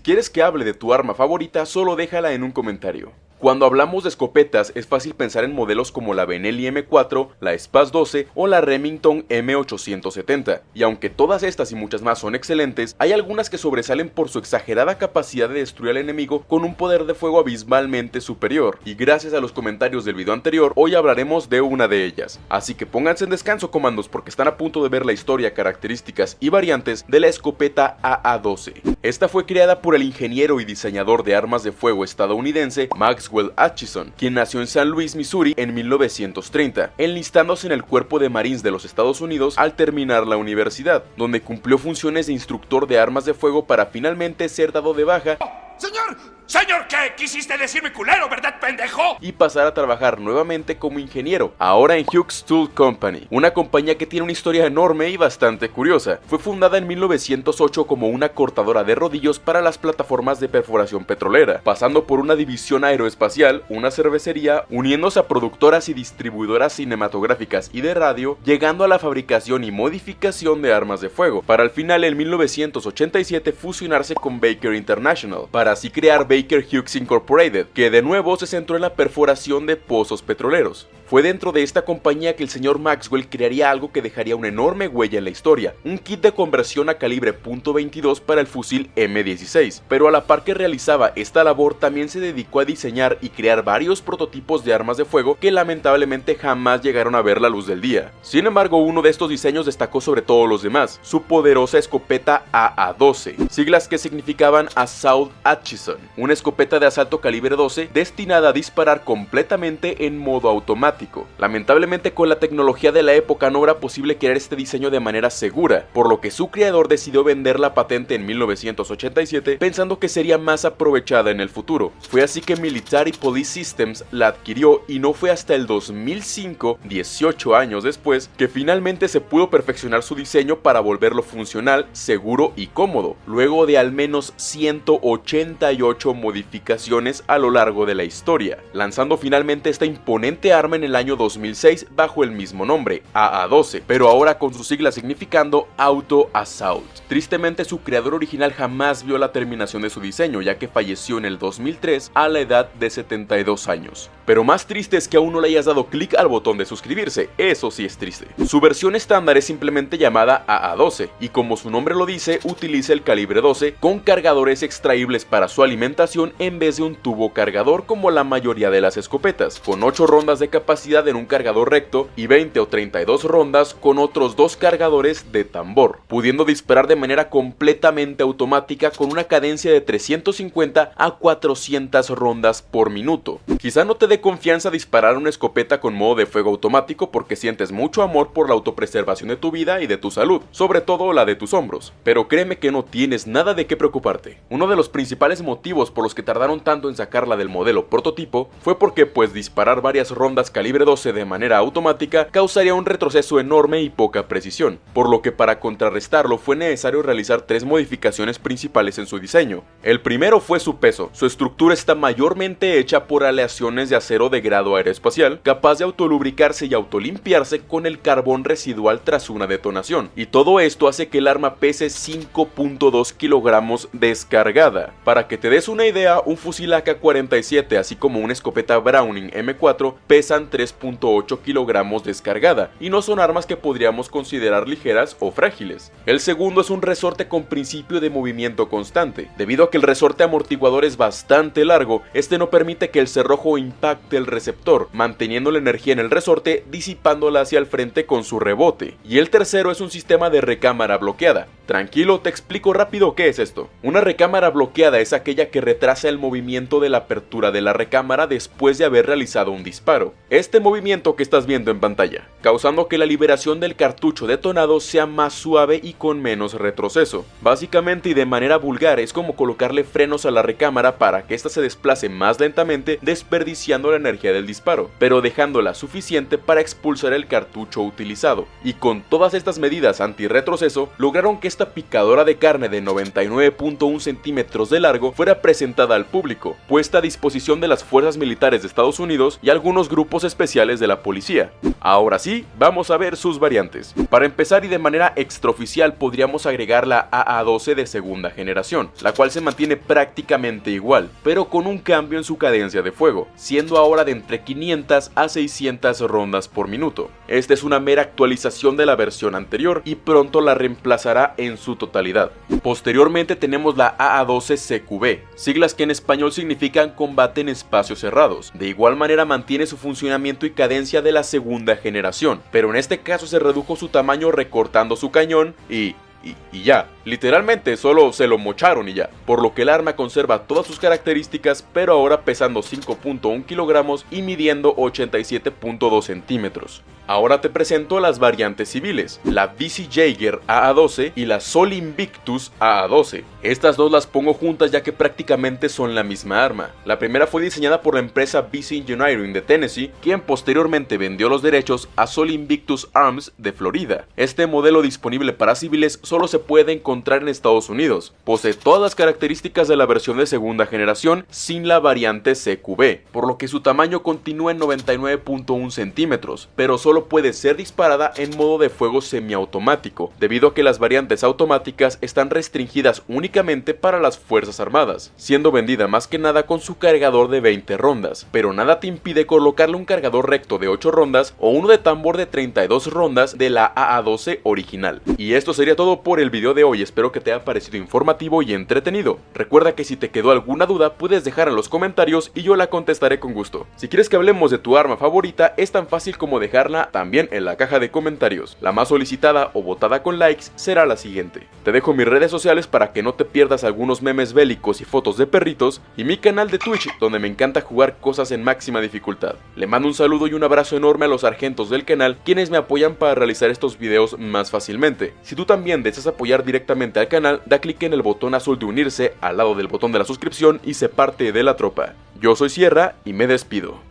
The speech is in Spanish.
Si quieres que hable de tu arma favorita, solo déjala en un comentario. Cuando hablamos de escopetas es fácil pensar en modelos como la Benelli M4, la Spaz 12 o la Remington M870, y aunque todas estas y muchas más son excelentes, hay algunas que sobresalen por su exagerada capacidad de destruir al enemigo con un poder de fuego abismalmente superior, y gracias a los comentarios del video anterior, hoy hablaremos de una de ellas. Así que pónganse en descanso comandos porque están a punto de ver la historia, características y variantes de la escopeta AA-12. Esta fue creada por el ingeniero y diseñador de armas de fuego estadounidense Max Maxwell Atchison, quien nació en San Luis, Missouri en 1930, enlistándose en el Cuerpo de Marines de los Estados Unidos al terminar la universidad, donde cumplió funciones de instructor de armas de fuego para finalmente ser dado de baja. ¡Señor! Señor, ¿qué? ¿Quisiste decirme culero, verdad, pendejo? Y pasar a trabajar nuevamente como ingeniero, ahora en Hughes Tool Company, una compañía que tiene una historia enorme y bastante curiosa. Fue fundada en 1908 como una cortadora de rodillos para las plataformas de perforación petrolera, pasando por una división aeroespacial, una cervecería, uniéndose a productoras y distribuidoras cinematográficas y de radio, llegando a la fabricación y modificación de armas de fuego, para al final en 1987 fusionarse con Baker International, para así crear Baker Baker Hughes Incorporated, que de nuevo se centró en la perforación de pozos petroleros. Fue dentro de esta compañía que el señor Maxwell crearía algo que dejaría una enorme huella en la historia, un kit de conversión a calibre .22 para el fusil M16, pero a la par que realizaba esta labor también se dedicó a diseñar y crear varios prototipos de armas de fuego que lamentablemente jamás llegaron a ver la luz del día. Sin embargo, uno de estos diseños destacó sobre todos los demás, su poderosa escopeta AA-12, siglas que significaban Assault Atchison, una escopeta de asalto calibre 12 destinada a disparar completamente en modo automático Lamentablemente con la tecnología de la época no era posible crear este diseño de manera segura, por lo que su creador decidió vender la patente en 1987 pensando que sería más aprovechada en el futuro. Fue así que Military Police Systems la adquirió y no fue hasta el 2005, 18 años después, que finalmente se pudo perfeccionar su diseño para volverlo funcional, seguro y cómodo, luego de al menos 188 modificaciones a lo largo de la historia, lanzando finalmente esta imponente arma en el año 2006 bajo el mismo nombre, AA-12, pero ahora con su sigla significando Auto Assault. Tristemente su creador original jamás vio la terminación de su diseño ya que falleció en el 2003 a la edad de 72 años. Pero más triste es que aún no le hayas dado clic al botón de suscribirse, eso sí es triste. Su versión estándar es simplemente llamada AA-12 y como su nombre lo dice utiliza el calibre 12 con cargadores extraíbles para su alimentación en vez de un tubo cargador como la mayoría de las escopetas, con 8 rondas de capacidad en un cargador recto y 20 o 32 rondas con otros dos cargadores de tambor, pudiendo disparar de manera completamente automática con una cadencia de 350 a 400 rondas por minuto. Quizá no te dé confianza disparar una escopeta con modo de fuego automático porque sientes mucho amor por la autopreservación de tu vida y de tu salud, sobre todo la de tus hombros, pero créeme que no tienes nada de qué preocuparte. Uno de los principales motivos por los que tardaron tanto en sacarla del modelo prototipo fue porque pues disparar varias rondas calibre 12 de manera automática causaría un retroceso enorme y poca precisión, por lo que para contrarrestarlo fue necesario realizar tres modificaciones principales en su diseño. El primero fue su peso, su estructura está mayormente hecha por aleaciones de acero de grado aeroespacial, capaz de autolubricarse y autolimpiarse con el carbón residual tras una detonación, y todo esto hace que el arma pese 5.2 kilogramos descargada. Para que te des una idea, un fusil AK-47 así como una escopeta Browning M4 pesan 3.8 kilogramos descargada, y no son armas que podríamos considerar ligeras o frágiles. El segundo es un resorte con principio de movimiento constante. Debido a que el resorte amortiguador es bastante largo, este no permite que el cerrojo impacte el receptor, manteniendo la energía en el resorte disipándola hacia el frente con su rebote. Y el tercero es un sistema de recámara bloqueada. Tranquilo, te explico rápido qué es esto. Una recámara bloqueada es aquella que retrasa el movimiento de la apertura de la recámara después de haber realizado un disparo este movimiento que estás viendo en pantalla, causando que la liberación del cartucho detonado sea más suave y con menos retroceso. Básicamente y de manera vulgar es como colocarle frenos a la recámara para que ésta se desplace más lentamente desperdiciando la energía del disparo, pero dejándola suficiente para expulsar el cartucho utilizado. Y con todas estas medidas anti-retroceso, lograron que esta picadora de carne de 99.1 centímetros de largo fuera presentada al público, puesta a disposición de las fuerzas militares de Estados Unidos y algunos grupos especiales de la policía. Ahora sí, vamos a ver sus variantes. Para empezar y de manera extraoficial podríamos agregar la AA-12 de segunda generación, la cual se mantiene prácticamente igual, pero con un cambio en su cadencia de fuego, siendo ahora de entre 500 a 600 rondas por minuto. Esta es una mera actualización de la versión anterior y pronto la reemplazará en su totalidad. Posteriormente tenemos la AA-12CQB, siglas que en español significan combate en espacios cerrados. De igual manera mantiene su funcionamiento y cadencia de la segunda generación, pero en este caso se redujo su tamaño recortando su cañón y y, ya. Literalmente solo se lo mocharon y ya. Por lo que el arma conserva todas sus características, pero ahora pesando 5.1 kilogramos y midiendo 87.2 centímetros. Ahora te presento las variantes civiles, la BC Jaeger AA-12 y la Sol Invictus AA-12. Estas dos las pongo juntas ya que prácticamente son la misma arma. La primera fue diseñada por la empresa BC Engineering de Tennessee, quien posteriormente vendió los derechos a Sol Invictus Arms de Florida. Este modelo disponible para civiles solo se puede encontrar en Estados Unidos. Posee todas las características de la versión de segunda generación sin la variante CQB, por lo que su tamaño continúa en 99.1 centímetros, pero solo puede ser disparada en modo de fuego semiautomático, debido a que las variantes automáticas están restringidas únicamente para las fuerzas armadas, siendo vendida más que nada con su cargador de 20 rondas, pero nada te impide colocarle un cargador recto de 8 rondas o uno de tambor de 32 rondas de la AA-12 original. Y esto sería por el video de hoy, espero que te haya parecido informativo y entretenido. Recuerda que si te quedó alguna duda puedes dejar en los comentarios y yo la contestaré con gusto. Si quieres que hablemos de tu arma favorita es tan fácil como dejarla también en la caja de comentarios. La más solicitada o votada con likes será la siguiente. Te dejo mis redes sociales para que no te pierdas algunos memes bélicos y fotos de perritos y mi canal de Twitch donde me encanta jugar cosas en máxima dificultad. Le mando un saludo y un abrazo enorme a los sargentos del canal quienes me apoyan para realizar estos videos más fácilmente. Si tú también deseas apoyar directamente al canal, da clic en el botón azul de unirse al lado del botón de la suscripción y se parte de la tropa. Yo soy Sierra y me despido.